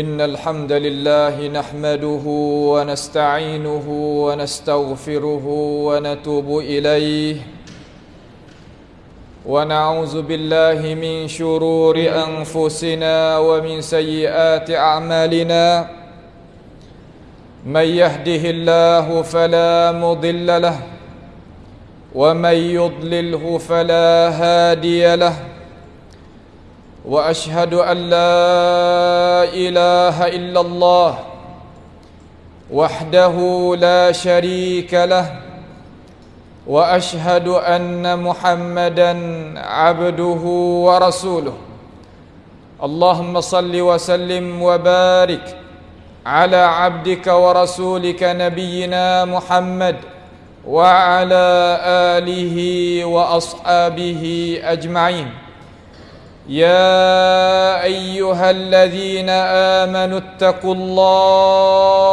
إن الحمد لله نحمده ونستعينه ونستغفره ونتوب إليه ونعوذ بالله من شرور أنفسنا ومن سيئات أعمالنا من يهده الله فلا مضل له ومن يضلله فلا هادي له واشهد ان لا اله الا الله وحده لا شريك له واشهد ان محمدا عبده ورسوله اللهم صل وسلم وبارك على عبدك ورسولك نبينا محمد وعلى اله واصحابه اجمعين يا أيها الذين آمنوا اتقوا الله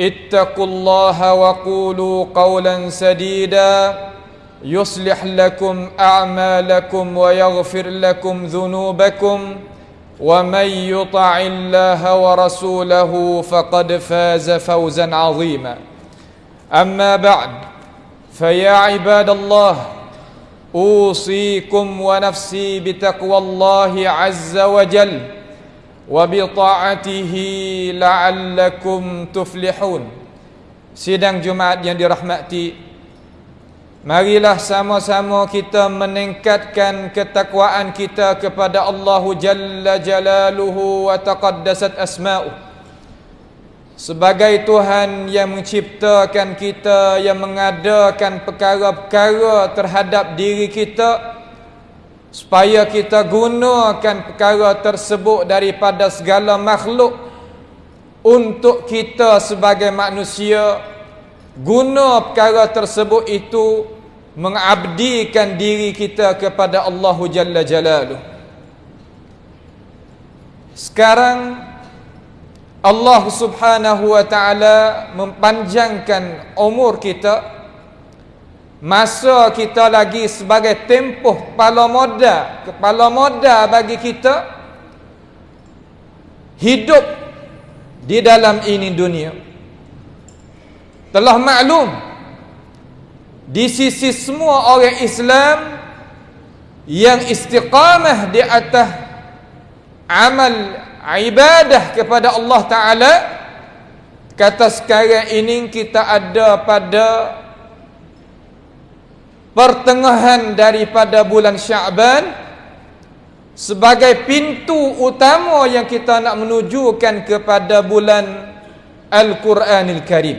اتقوا الله وقولوا قولا سديدا. يصلح لكم أعمالكم ويغفر لكم ذنوبكم. ومن يطع الله ورسوله فقد فاز فوزا عظيما. أما بعد فيا عباد الله اوصيكم ونفسي بتقوى الله عز وجل وبطاعته لعلكم تفلحون sidang Jumaat yang dirahmati marilah sama-sama kita meningkatkan ketakwaan kita kepada Allah Jalla Jalaluhu wa taqaddasat asma'uh sebagai Tuhan yang menciptakan kita yang mengadakan perkara-perkara terhadap diri kita supaya kita gunakan perkara tersebut daripada segala makhluk untuk kita sebagai manusia guna perkara tersebut itu mengabdikan diri kita kepada Allah Jalla Jalaluh. Sekarang Allah Subhanahu wa taala mempanjangkan umur kita masa kita lagi sebagai tempoh kepala moda kepala moda bagi kita hidup di dalam ini dunia. Telah maklum di sisi semua orang Islam yang istiqamah di atas amal ibadah kepada Allah Taala kata sekarang ini kita ada pada pertengahan daripada bulan Syaban sebagai pintu utama yang kita nak menujukan kepada bulan Al-Quranil Karim.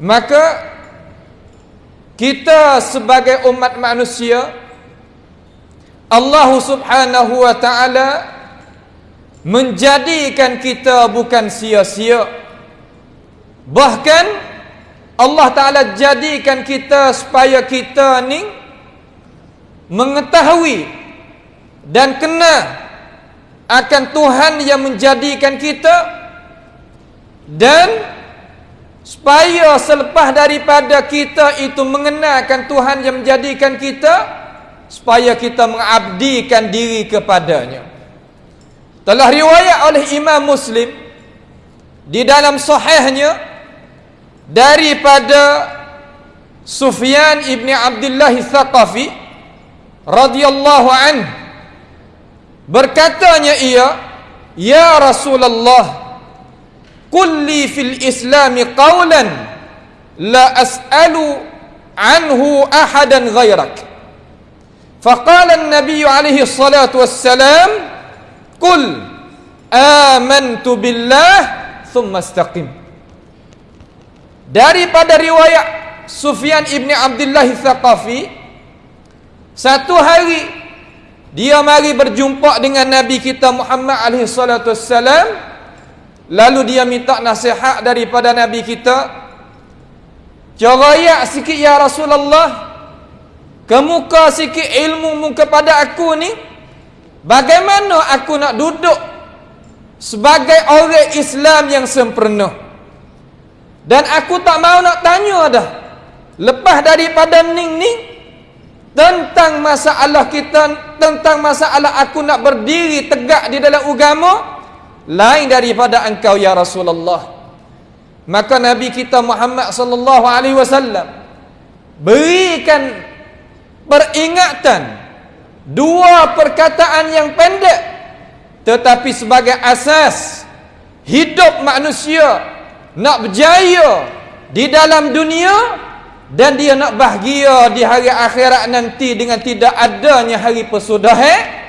Maka kita sebagai umat manusia Allah Subhanahu wa taala menjadikan kita bukan sia-sia. Bahkan Allah taala jadikan kita supaya kita ni mengetahui dan kenal akan Tuhan yang menjadikan kita dan supaya selepas daripada kita itu mengenalkan Tuhan yang menjadikan kita supaya kita mengabdikan diri kepadanya. Telah riwayat oleh Imam Muslim di dalam sahihnya daripada Sufyan ibni Abdullah Thaqafi radhiyallahu an berkatanya ia ya Rasulullah kulli fil Islam qawlan la as'alu anhu ahadan ghairak Faqala an-nabiy alaihi salatu wassalam, "Qul amantu billah thumma istaqim." daripada riwayat Sufyan ibni Abdullah Tsaqafi, satu hari dia mari berjumpa dengan Nabi kita Muhammad alaihi salatu wassalam lalu dia minta nasihat daripada Nabi kita Jawayak sikit ya Rasulullah Kemuka sikit ilmu mu kepada aku ni Bagaimana aku nak duduk Sebagai orang Islam yang sempurna? Dan aku tak mau nak tanya dah Lepas daripada ning ni tentang masalah kita tentang masalah aku nak berdiri tegak di dalam agama lain daripada engkau ya Rasulullah. Maka nabi kita Muhammad sallallahu alaihi wasallam berikan peringatan. Dua perkataan yang pendek tetapi sebagai asas hidup manusia nak berjaya di dalam dunia dan dia nak bahagia di hari akhirat nanti dengan tidak adanya hari pesudahan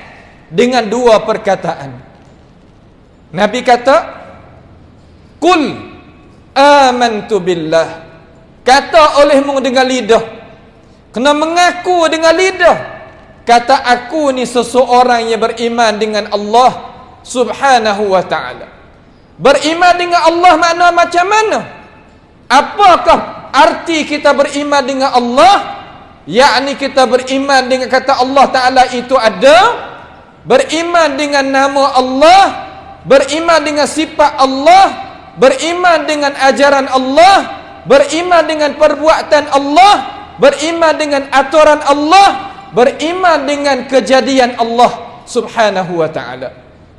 dengan dua perkataan. Nabi kata kul amantu billah. Kata olehmu dengan lidah kena mengaku dengan lidah. Kata aku ni seseorang yang beriman dengan Allah subhanahu wa ta'ala. Beriman dengan Allah makna macam mana? Apakah arti kita beriman dengan Allah? Yakni kita beriman dengan kata Allah Taala itu ada? Beriman dengan nama Allah? Beriman dengan sifat Allah? Beriman dengan ajaran Allah? Beriman dengan perbuatan Allah beriman dengan aturan Allah beriman dengan kejadian Allah subhanahu wa ta'ala.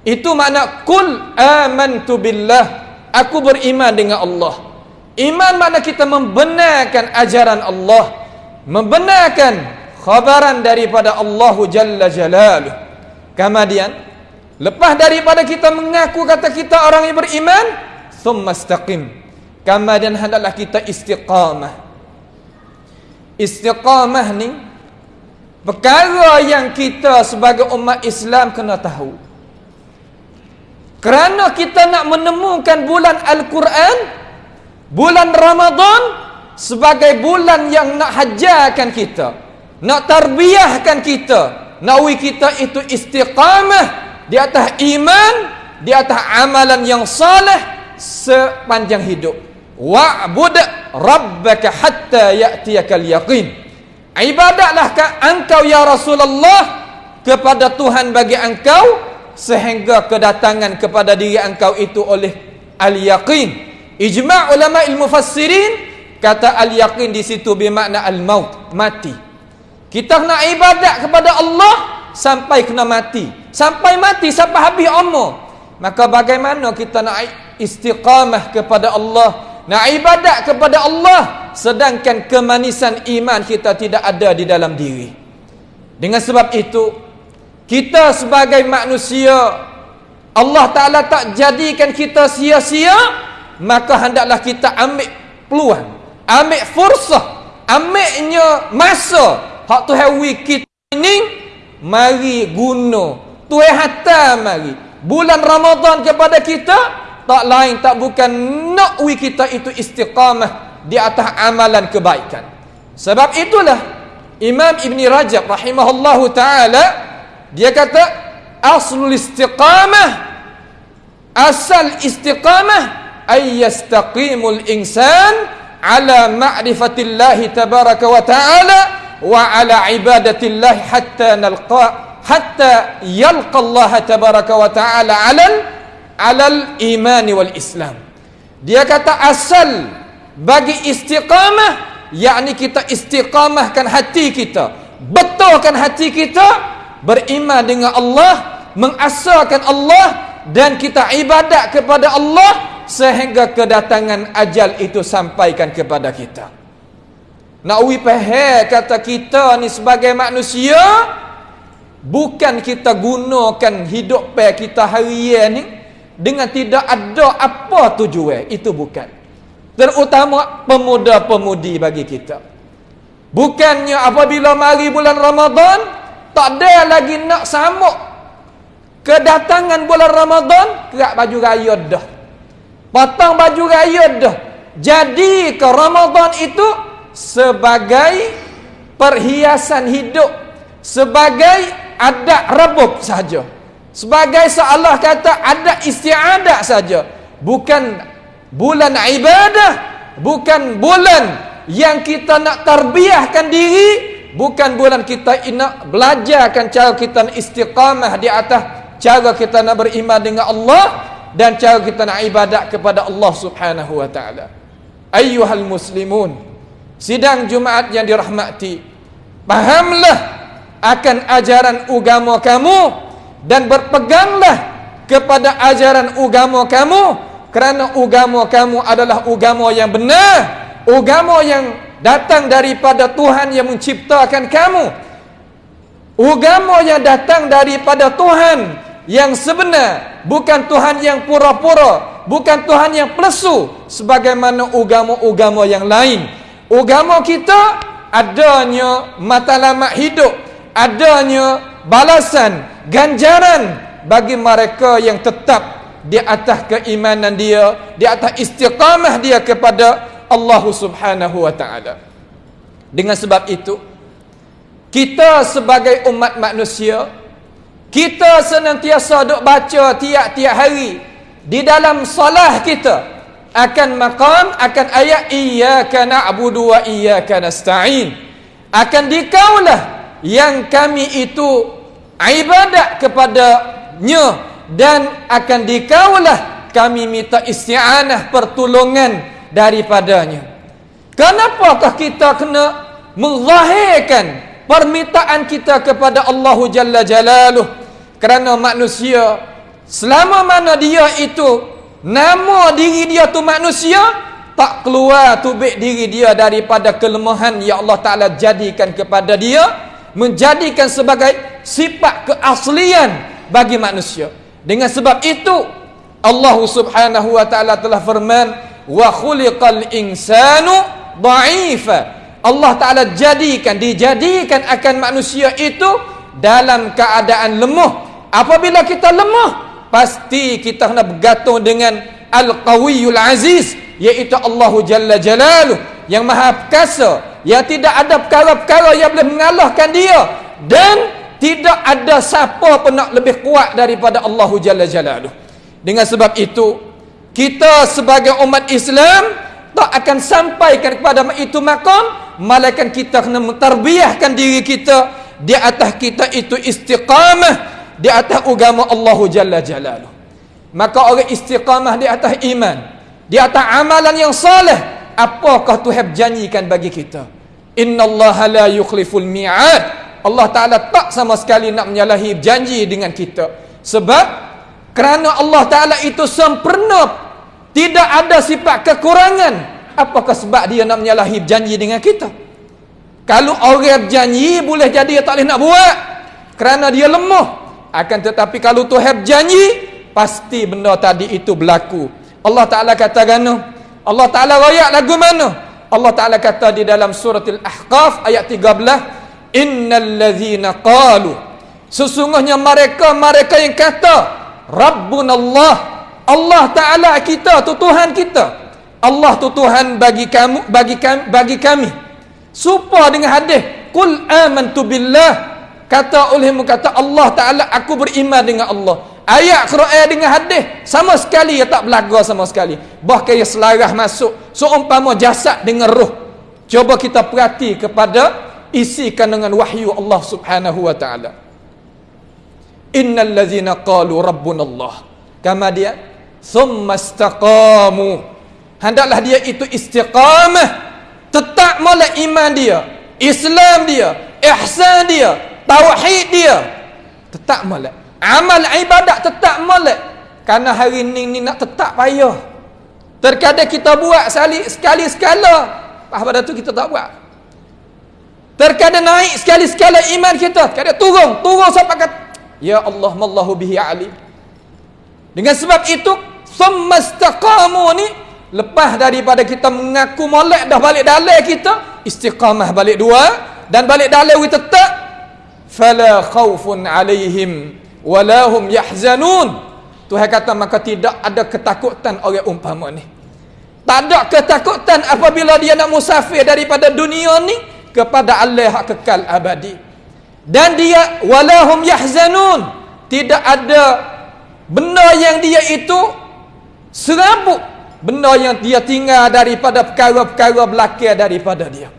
Itu makna kul amantu billah. Aku beriman dengan Allah. Iman makna kita membenarkan ajaran Allah Membenarkan khabaran daripada Allah Jalla Jalaluh. Kemudian Lepas daripada kita mengaku kata kita orang yang beriman Thumma istaqim. Kemudian hendaklah kita istiqamah Istiqamah ni Perkara yang kita sebagai umat Islam kena tahu. Kerana kita nak menemukan bulan Al-Quran bulan Ramadan sebagai bulan yang nak hajarkan kita nak tarbiyahkan kita nak wi kita itu istiqamah di atas iman di atas amalan yang saleh sepanjang hidup wa'bud rabbaka hatta ya'tiyakal yaqin ibadatlah engkau ya Rasulullah kepada Tuhan bagi engkau sehingga kedatangan kepada diri engkau itu oleh al-yaqin Ijma' ulama ilmu fassirin kata al-yaqin di situ bermakna al-maut, mati. Kita nak ibadat kepada Allah sampai kena mati. Sampai mati sampai habis umur. Maka bagaimana kita nak istiqamah kepada Allah, nak ibadat kepada Allah sedangkan kemanisan iman kita tidak ada di dalam diri. Dengan sebab itu kita sebagai manusia Allah Ta'ala tak jadikan kita sia-sia maka hendaklah kita ambil peluang ambil fursah ambilnya masa. Hak Tuhan wi kita ini mari guna. Tuhan hatta mari. Bulan Ramadan kepada kita tak lain tak bukan nak wi kita itu istiqamah di atas amalan kebaikan. Sebab itulah Imam Ibn Rajab rahimahullahu taala dia kata aslul istiqamah asal istiqamah ay yastaqimul insan ala ma'rifatillahi tabaraka wa ta'ala wa ala ibadatillahi hatta nalqa hatta yalqa Allah tabaraka wa ta'ala alal alal iman wal islam. Dia kata asal bagi istiqamah yakni kita istiqamahkan hati kita betulkan hati kita beriman dengan Allah mengasahkan Allah dan kita ibadat kepada Allah sehingga kedatangan ajal itu sampaikan kepada kita. Nak uwi kata kita ni sebagai manusia bukan kita gunakan hidup pe kita harian ni dengan tidak ada apa tujuan itu bukan Terutama pemuda-pemudi bagi kita. Bukannya apabila mari bulan Ramadan, tak ada lagi nak samuk kedatangan bulan Ramadan, kerak baju raya dah. Potong baju raya dah. Jadi ke Ramadan itu sebagai perhiasan hidup, sebagai adat rebuk saja. Sebagai seolah kata adat istiadat saja. Bukan bulan ibadah bukan bulan yang kita nak terbiahkan diri bukan bulan kita nak belajarkan cara kita istiqamah di atas cara kita nak beriman dengan Allah dan cara kita nak ibadat kepada Allah Subhanahu wa taala ayyuhal muslimun sidang Jumaat yang dirahmati pahamlah akan ajaran agama kamu dan berpeganglah kepada ajaran agama kamu kerana agama kamu adalah agama yang benar agama yang datang daripada Tuhan yang menciptakan kamu. Agama yang datang daripada Tuhan yang sebenar bukan Tuhan yang pura-pura bukan Tuhan yang plesu sebagaimana agama-agama yang lain. Agama kita adanya matlamat hidup adanya balasan ganjaran bagi mereka yang tetap di atas keimanan dia, di atas istiqamah dia kepada Allah Subhanahu wa taala. Dengan sebab itu, kita sebagai umat manusia, kita senantiasa duk baca tiap-tiap hari di dalam solah kita akan maqam akan ayat iyyaka na'budu wa iyyaka nasta'in akan dikaulah yang kami itu ibadat kepadanya dan akan dikaulah kami minta isti'anah pertolongan daripadanya. Kenapakah kita kena menzahirkan permintaan kita kepada Allah Jalla Jalaluh? Kerana manusia selama mana dia itu nama diri dia tu manusia tak keluar tubik diri dia daripada kelemahan yang Allah Ta'ala jadikan kepada dia menjadikan sebagai sifat keaslian bagi manusia dengan sebab itu Allah Subhanahu wa taala telah firman wa khuliqal insanu dha'ifa. Allah taala jadikan dijadikan akan manusia itu dalam keadaan lemah. Apabila kita lemah, pasti kita kena bergantung dengan Al-Qawiyul Aziz iaitu Allah Jalla Jalaluh yang Maha Perkasa yang tidak ada perkara-perkara yang boleh mengalahkan dia dan tidak ada siapa pun nak lebih kuat daripada Allah Jalla Jalaluh. Dengan sebab itu, kita sebagai umat Islam tak akan sampaikan kepada itu makam, malaikat kita kena mentarbiahkan diri kita di atas kita itu istiqamah di atas agama Allah Jalla Jalaluh. Maka orang istiqamah di atas iman, di atas amalan yang saleh, apakah Tuhan janjikan bagi kita? Inna Allah la yukhliful mi'ad. Allah Ta'ala tak sama sekali nak menyalahi janji dengan kita. Sebab kerana Allah Ta'ala itu sempurna tidak ada sifat kekurangan. Apakah sebab dia nak menyalahi janji dengan kita? Kalau orang berjanji boleh jadi tak boleh nak buat kerana dia lemah. Akan tetapi kalau Tuhan janji pasti benda tadi itu berlaku. Allah Taala kata gano Allah Taala royak lagu mana? Allah Taala kata di dalam surah Al-Ahqaf ayat 13 innal ladzina qalu. Sesungguhnya mereka mereka yang kata rabbunallah Allah Taala kita tu Tuhan kita. Allah tu Tuhan bagi kamu bagi kami bagi kami. Supa dengan hadis Qul amantu billah. Kata olehmu kata Allah Ta'ala aku beriman dengan Allah. Ayat Quran dengan hadis Sama sekali ya tak belaga sama sekali. Bahkan ia selarah masuk Seumpama jasad dengan roh Coba kita perhati kepada Isikan dengan wahyu Allah Subhanahu Wa Ta'ala. Innal ladhina qalu Rabbun Allah Kama dia? Thumma istaqamu. Hendaklah dia itu istiqamah. Tetap molek iman dia Islam dia ihsan dia tauhid dia. Tetap molek. Amal ibadat tetap molek. Kerana hari ni ni nak tetap payah. Terkadang kita buat sekali sekali sekala. Pada tu kita tak buat terkadang naik sekali sekala iman kita kadang turun turun sampai kata ya Allah mallahu bihi alim dengan sebab itu semastaqamu ni Lepas daripada kita mengaku molek dah balik dalai kita, istiqamah balik dua dan balik dalai kita tetap fala khaufun alaihim wala hum yahzanun. Tuhan kata maka tidak ada ketakutan orang umpama ni. Tak ada ketakutan apabila dia nak musafir daripada dunia ni kepada Allah yang kekal abadi. Dan dia wala hum yahzanun. Tidak ada benda yang dia itu serabut benda yang dia tinggal daripada perkara-perkara belakang daripada dia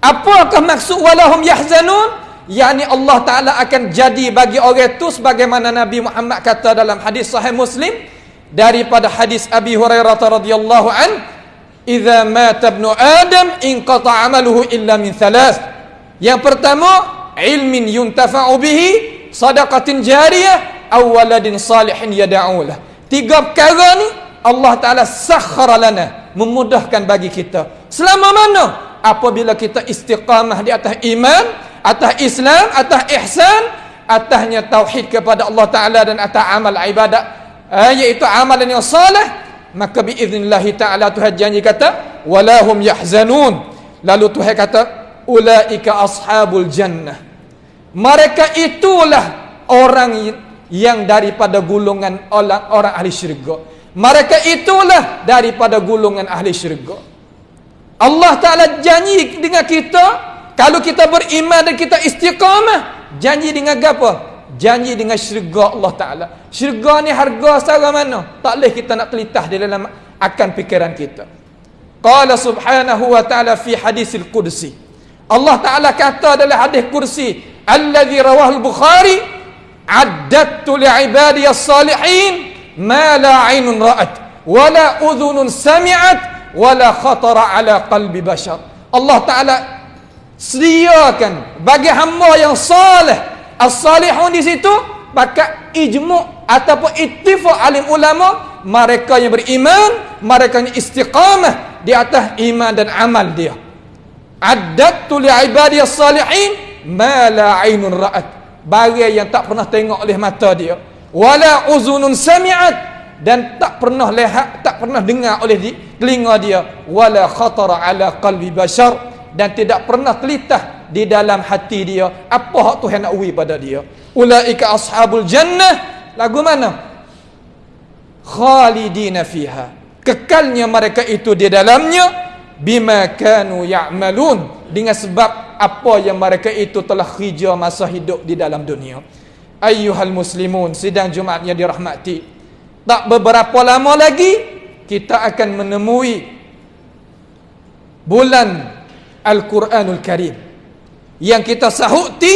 apakah maksud walahum yahzanun yakni Allah Ta'ala akan jadi bagi orang itu sebagaimana Nabi Muhammad kata dalam hadis sahih muslim daripada hadis Abi Hurairah radhiyallahu an idza mata ibnu adam inqata amaluhu illa min thalath. Yang pertama ilmin yuntafa'u bihi sadaqatin jariyah aw waladin salihin yad'u lah tiga perkara ni Allah Ta'ala sakhara lana memudahkan bagi kita. Selama mana? Apabila kita istiqamah di atas iman atas Islam atas ihsan atasnya tauhid kepada Allah Ta'ala dan atas amal ibadat eh, iaitu amalan yang salih maka biiznillahi ta'ala Tuhan janji kata walahum yahzanun lalu Tuhan kata ulaika ashabul jannah mereka itulah orang yang daripada gulungan orang, orang ahli syurga mereka itulah daripada gulungan ahli syurga. Allah Ta'ala janji dengan kita, kalau kita beriman dan kita istiqamah, janji dengan apa? Janji dengan syurga Allah Ta'ala. Syurga ni harga secara mana? Tak boleh kita nak telitah di dalam akan fikiran kita. Qala subhanahu wa ta'ala fi hadisil qudsi. Allah Ta'ala kata dalam hadis kursi, Alladhi rawahul Bukhari, Addattu li'ibadiyas salihin, ma la ainun ra'at wala udhunun sami'at wala khatara ala qalbi bashar Allah Taala sediakan bagi hamba yang saleh as-salihun di situ pakai ijmu' ataupun ittifaq alim ulama mereka yang beriman mereka yang istiqamah di atas iman dan amal dia. Addattu li ibadiyas salihin ma la ainun ra'at. Bagi yang tak pernah tengok oleh mata dia. Wala uzunun sami'at. Dan tak pernah lihat tak pernah dengar oleh telinga dia. Wala khatara ala qalbi bashar. Dan tidak pernah telitah di dalam hati dia apa hak Tuhan nak uwi pada dia? Ulaika ashabul jannah. Lagu mana? Khalidina fiha. Kekalnya mereka itu di dalamnya. Bima kanu ya'malun. Dengan sebab apa yang mereka itu telah kerja masa hidup di dalam dunia. Ayyuhal muslimun sidang Jumaat yang dirahmati. Tak beberapa lama lagi kita akan menemui bulan Al-Quranul Karim yang kita sahuti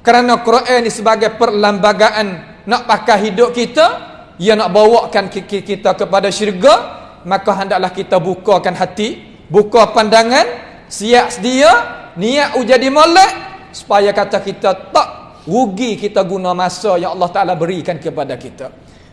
kerana Quran ini sebagai perlembagaan nak pakai hidup kita ia nak bawakan kita kepada syurga maka hendaklah kita bukakan hati buka pandangan siap sedia niat ujadi molek supaya kata kita tak rugi kita guna masa yang Allah Taala berikan kepada kita.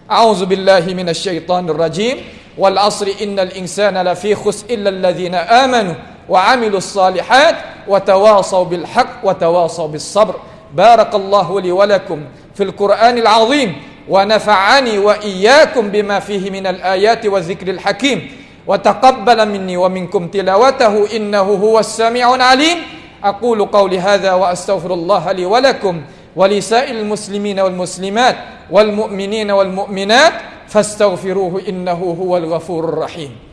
A'udzubillahi minasyaitonir rajim. Wal 'asri innal insana lafi khus illa alladhina amanu وعملوا الصالحات وتواصوا بالحق وتواصوا بالصبر. بارك الله لي ولكم في القرآن العظيم ونفعني وإياكم بما فيه من الآيات والذكر الحكيم. وتقبل مني ومنكم تلاوته إنه هو السميع العليم. أقول قولي هذا وأستغفر الله لي ولكم ولسائر المسلمين والمسلمات والمؤمنين والمؤمنات فاستغفروه إنه هو الغفور الرحيم.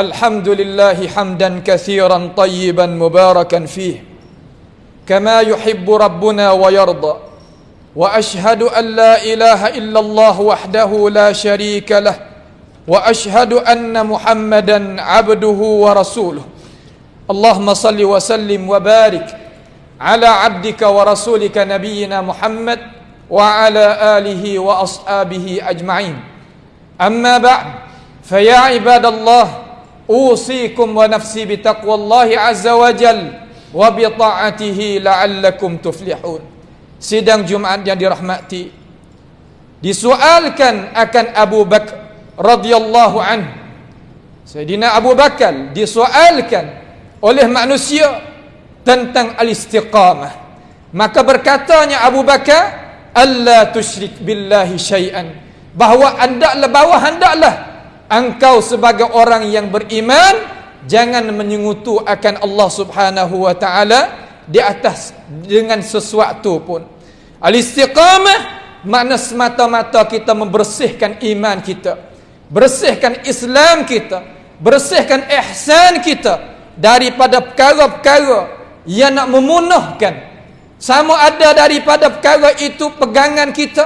الحمد لله حمدا كثيرا طيبا مباركا فيه. كما يحب ربنا ويرضى. وأشهد أن لا إله إلا الله وحده لا شريك له. وأشهد أن محمدا عبده ورسوله. اللهم صل وسلم وبارك على عبدك ورسولك نبينا محمد وعلى آله وأصحابه أجمعين. أما بعد فيا عباد الله usikum wa nafsi bitaqwallahi azza wa jal wa bi ta'atihi la'allakum tuflihun. Sidang jumaat yang dirahmati disoalkan akan Abu Bakar radhiyallahu an Sayyidina Abu Bakar disoalkan oleh manusia tentang al-istiqamah. Maka berkatanya Abu Bakar Allah tusyrik billahi syai'an. Bahawa hendaklah bahawa hendaklah engkau sebagai orang yang beriman jangan menyungutu akan Allah Subhanahu wa taala di atas dengan sesuatu pun. Al-istiqamah makna semata-mata kita membersihkan iman kita bersihkan Islam kita bersihkan ihsan kita daripada perkara-perkara yang nak memunahkan. Sama ada daripada perkara itu pegangan kita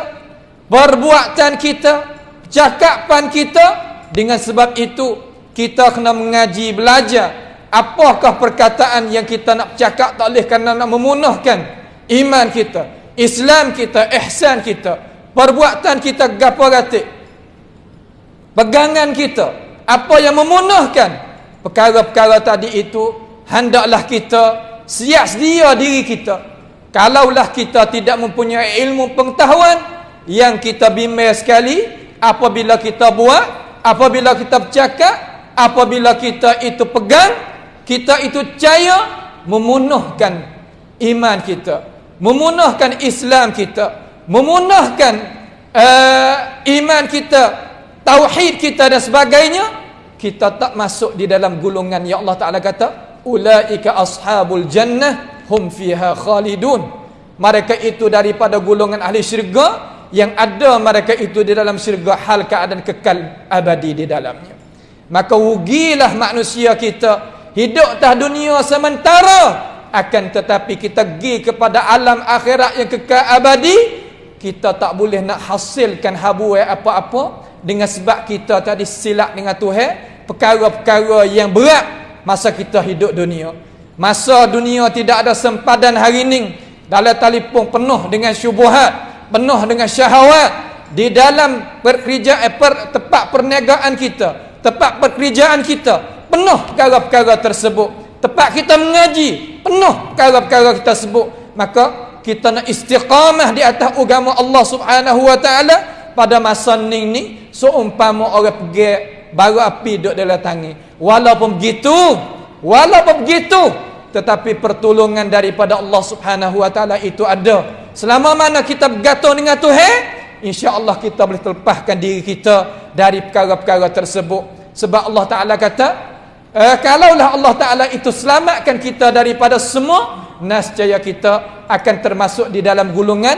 perbuatan kita cakapan kita dengan sebab itu kita kena mengaji belajar. Apakah perkataan yang kita nak cakap tak boleh kerana nak memunahkan iman kita Islam kita ihsan kita perbuatan kita gapo gatik pegangan kita apa yang memunahkan? Perkara-perkara tadi itu hendaklah kita siap sedia diri kita. Kalaulah kita tidak mempunyai ilmu pengetahuan yang kita bimbang sekali apabila kita buat apabila kita bercakap apabila kita itu pegang kita itu percaya memunahkan iman kita memunahkan Islam kita memunahkan uh, iman kita tauhid kita dan sebagainya kita tak masuk di dalam gulungan yang Allah Taala kata ulaika ashabul jannah hum fiha khalidun. Mereka itu daripada gulungan ahli syurga yang ada mereka itu di dalam syurga hal keadaan kekal abadi di dalamnya maka rugilah manusia kita hidup tah dunia sementara akan tetapi kita pergi kepada alam akhirat yang kekal abadi kita tak boleh nak hasilkan habu apa-apa dengan sebab kita tadi silap dengan Tuhan perkara-perkara yang berat masa kita hidup dunia. Masa dunia tidak ada sempadan hari ini dalam telefon penuh dengan syubhat, penuh dengan syahwat di dalam pekerjaan eh, per, tempat perniagaan kita, tempat pekerjaan kita penuh perkara-perkara tersebut. Tempat kita mengaji penuh perkara-perkara kita sebut. Maka kita nak istiqamah di atas agama Allah Subhanahu wa taala pada masa ni ni seumpama orang pergi bara api duduk dalam tangi walaupun begitu walaupun begitu tetapi pertolongan daripada Allah Subhanahu wa taala itu ada selama mana kita bergantung dengan Tuhan insya-Allah kita boleh terlepaskan diri kita dari perkara-perkara tersebut sebab Allah taala kata eh, kalaulah Allah taala itu selamatkan kita daripada semua nascaya kita akan termasuk di dalam gulungan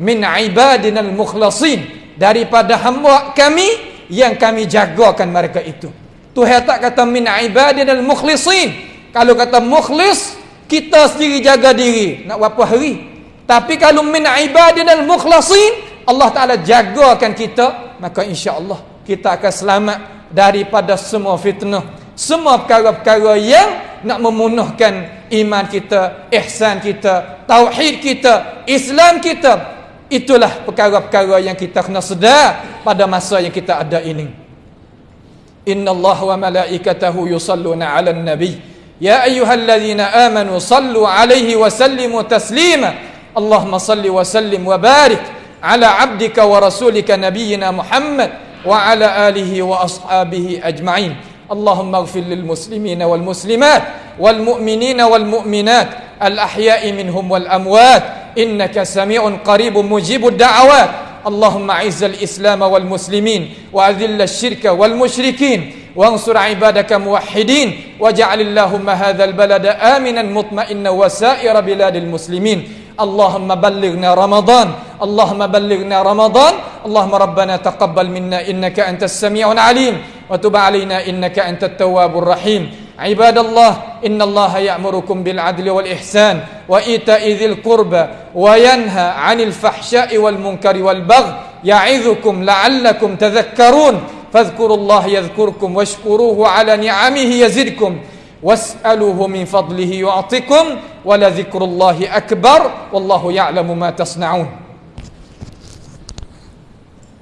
min ibadinal mukhlasin daripada hamba kami yang kami jagakan mereka itu. Tuhan tak kata min ibadinal mukhlisin. Kalau kata mukhlis, kita sendiri jaga diri. Nak berapa hari? Tapi kalau min ibadinal mukhlasin, Allah Ta'ala jagakan kita, maka insya Allah kita akan selamat daripada semua fitnah. Semua perkara-perkara yang nak memunuhkan iman kita, ihsan kita, tauhid kita, Islam kita, Itulah perkara-perkara yang kita kena sedar pada masa yang kita ada ini. Inna Allah wa malaikatahu yusalluna ala nabi. يا أيها الذين آمنوا صلوا عليه وسلموا تسليما. اللهم صل وسلم وبارك على عبدك ورسولك نبينا محمد وعلى آله وأصحابه أجمعين. اللهم اغفر للمسلمين والمسلمات والمؤمنين والمؤمنات الأحياء منهم والأموات. إنك سميع قريب مجيب الدعوات. اللهم اعز الإسلام والمسلمين وأذل الشرك والمشركين. وانصر عبادك موحدين واجعل اللهم هذا البلد آمنا مطمئنا وسائر بلاد المسلمين. اللهم بلغنا رمضان اللهم بلغنا رمضان. اللهم ربنا تقبل منا إنك أنت السميع العليم وتب علينا إنك أنت التواب الرحيم. عباد الله إن الله يأمركم بالعدل والإحسان وإيتاء ذي القربى وينهى عن الفحشاء والمنكر والبغي. يعظكم لعلكم تذكرون. فاذكروا الله يذكركم واشكروه على نعمه يزدكم. واسألوه من فضله يعطكم ولذكر الله أكبر والله يعلم ما تصنعون.